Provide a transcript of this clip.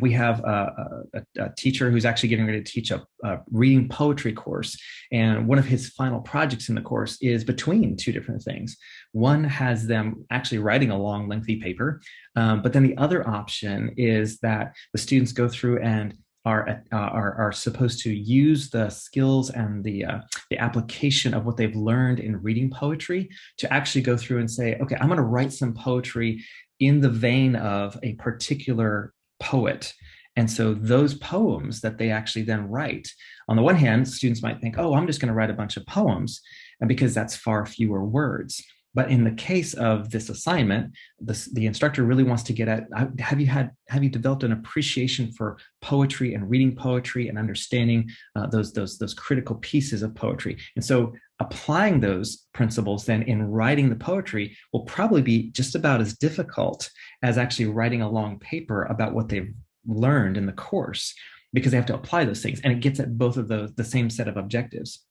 we have a, a, a, teacher who's actually getting ready to teach a, a, reading poetry course. And one of his final projects in the course is between two different things. One has them actually writing a long, lengthy paper. Um, but then the other option is that the students go through and are, uh, are, are supposed to use the skills and the, uh, the application of what they've learned in reading poetry to actually go through and say, okay, I'm going to write some poetry in the vein of a particular poet. And so those poems that they actually then write, on the one hand, students might think, oh, I'm just going to write a bunch of poems, and because that's far fewer words. But in the case of this assignment, the instructor really wants to get at, have you had, have you developed an appreciation for poetry and reading poetry and understanding uh, those, those, those critical pieces of poetry? And so applying those principles then in writing the poetry will probably be just about as difficult as actually writing a long paper about what they've learned in the course because they have to apply those things and it gets at both of those the same set of objectives